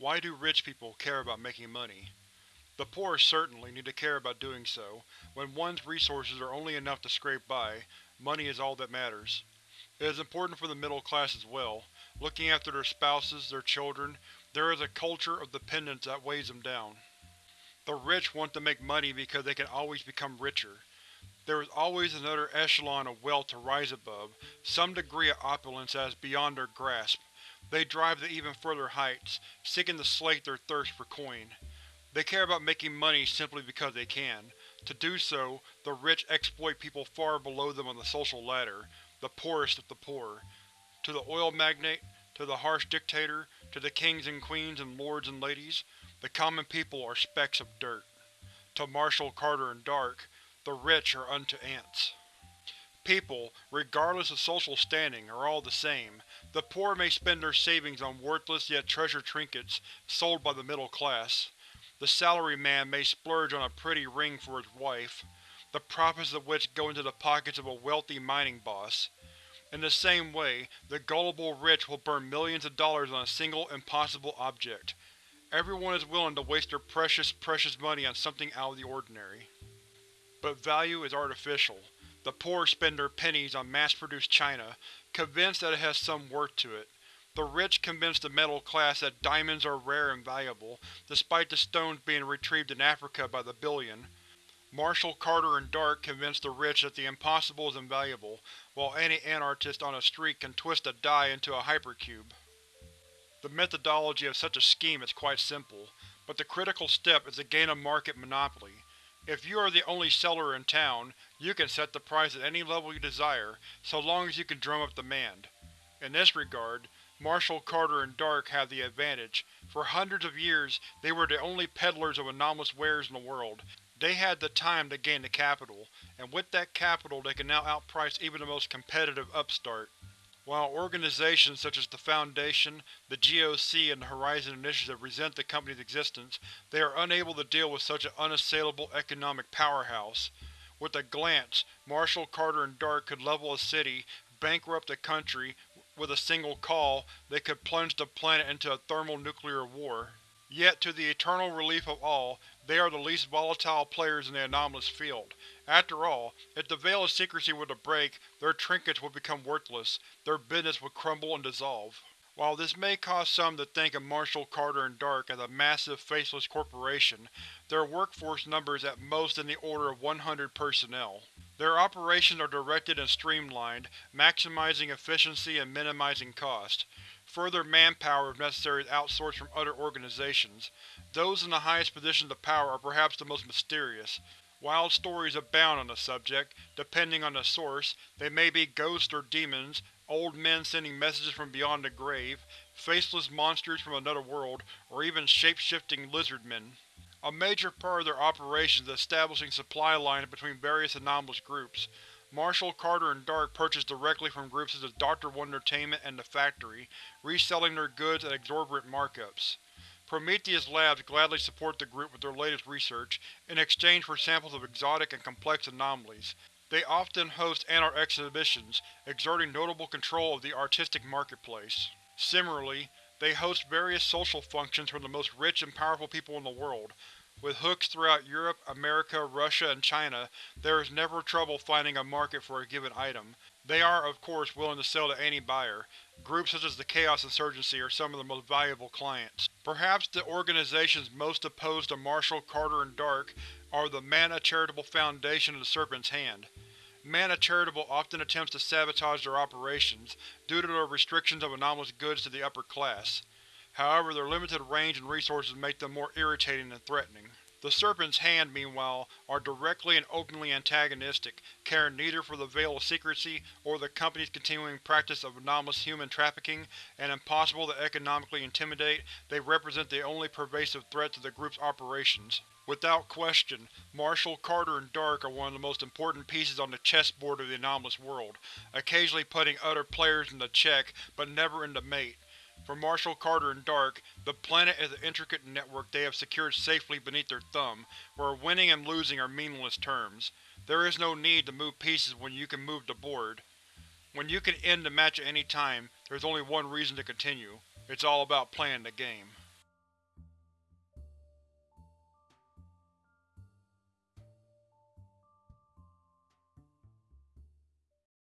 Why do rich people care about making money? The poor certainly need to care about doing so. When one's resources are only enough to scrape by, money is all that matters. It is important for the middle class as well. Looking after their spouses, their children, there is a culture of dependence that weighs them down. The rich want to make money because they can always become richer. There is always another echelon of wealth to rise above, some degree of opulence that is beyond their grasp. They drive to even further heights, seeking to slake their thirst for coin. They care about making money simply because they can. To do so, the rich exploit people far below them on the social ladder, the poorest of the poor. To the oil magnate, to the harsh dictator, to the kings and queens and lords and ladies, the common people are specks of dirt. To Marshall, Carter, and Dark, the rich are unto ants. People, regardless of social standing, are all the same. The poor may spend their savings on worthless yet treasured trinkets sold by the middle class. The salaryman may splurge on a pretty ring for his wife, the profits of which go into the pockets of a wealthy mining boss. In the same way, the gullible rich will burn millions of dollars on a single, impossible object. Everyone is willing to waste their precious, precious money on something out of the ordinary. But value is artificial. The poor spend their pennies on mass-produced china, convinced that it has some worth to it. The rich convince the middle class that diamonds are rare and valuable, despite the stones being retrieved in Africa by the billion. Marshall, Carter, and Dark convince the rich that the impossible is invaluable, while any anarchist on a street can twist a die into a hypercube. The methodology of such a scheme is quite simple, but the critical step is to gain a market monopoly. If you are the only seller in town, you can set the price at any level you desire, so long as you can drum up demand. In this regard, Marshall, Carter, and Dark have the advantage. For hundreds of years, they were the only peddlers of anomalous wares in the world. They had the time to gain the capital, and with that capital they can now outprice even the most competitive upstart. While organizations such as the Foundation, the GOC, and the Horizon Initiative resent the company's existence, they are unable to deal with such an unassailable economic powerhouse. With a glance, Marshall, Carter, and Dark could level a city, bankrupt a country, with a single call, they could plunge the planet into a thermonuclear war. Yet, to the eternal relief of all, they are the least volatile players in the anomalous field. After all, if the veil of secrecy were to break, their trinkets would become worthless, their business would crumble and dissolve. While this may cause some to think of Marshall, Carter, and Dark as a massive, faceless corporation, their workforce numbers at most in the order of 100 personnel. Their operations are directed and streamlined, maximizing efficiency and minimizing cost. Further manpower if necessary is outsourced from other organizations. Those in the highest positions of power are perhaps the most mysterious. Wild stories abound on the subject. Depending on the source, they may be ghosts or demons, old men sending messages from beyond the grave, faceless monsters from another world, or even shape-shifting lizardmen. A major part of their operations is establishing supply lines between various anomalous groups. Marshall, Carter, and Dark purchase directly from groups such as Dr. Wondertainment and The Factory, reselling their goods at exorbitant markups. Prometheus Labs gladly support the group with their latest research, in exchange for samples of exotic and complex anomalies. They often host Anart exhibitions, exerting notable control of the artistic marketplace. Similarly, they host various social functions for the most rich and powerful people in the world, with hooks throughout Europe, America, Russia, and China, there is never trouble finding a market for a given item. They are, of course, willing to sell to any buyer. Groups such as the Chaos Insurgency are some of the most valuable clients. Perhaps the organizations most opposed to Marshall, Carter, and Dark are the Mana Charitable Foundation and the Serpent's Hand. Mana Charitable often attempts to sabotage their operations, due to their restrictions of anomalous goods to the upper class. However, their limited range and resources make them more irritating than threatening. The Serpent's Hand, meanwhile, are directly and openly antagonistic, caring neither for the Veil of Secrecy or the Company's continuing practice of anomalous human trafficking, and impossible to economically intimidate, they represent the only pervasive threat to the group's operations. Without question, Marshall, Carter, and Dark are one of the most important pieces on the chessboard of the anomalous world, occasionally putting other players into check, but never into mate. For Marshall, Carter, and Dark, the planet is an intricate network they have secured safely beneath their thumb, where winning and losing are meaningless terms. There is no need to move pieces when you can move the board. When you can end the match at any time, there's only one reason to continue. It's all about playing the game.